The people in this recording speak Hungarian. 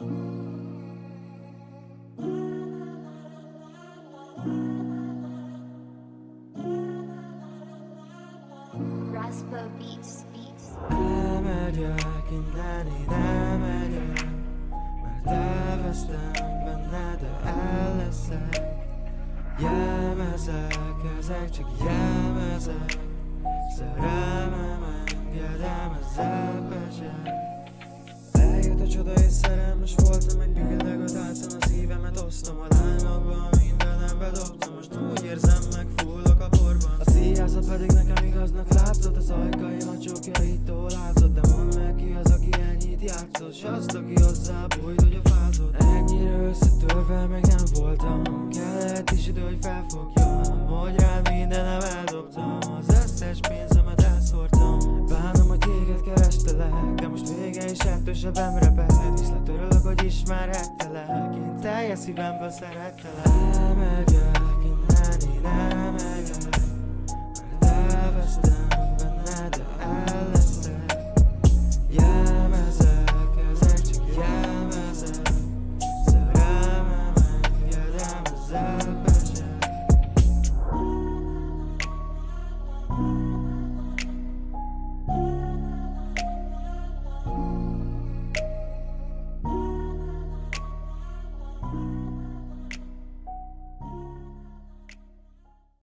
Yeah. Eljött a csoda és szerelmes voltam Egy billegőt álltam a szívemet Osztom a lányokban, mindenem bedobtam Most úgy érzem meg, a porban A szíjázat pedig nekem igaznak látszott Az ajkaim a csókjaitól látszott De mondd meg ki az, aki ennyit játszott. S azt, aki hozzá bújt, hogy a fázott. Ennyire összetörve meg nem voltam. Kellett is idő, hogy felfogjam Hogy rád mindenem eldobtam. Az összes pénzemet ettől sebem reped Viszlát örülök, hogy ismerhettelek. Én teljes szívemből szerettelek. elmegyek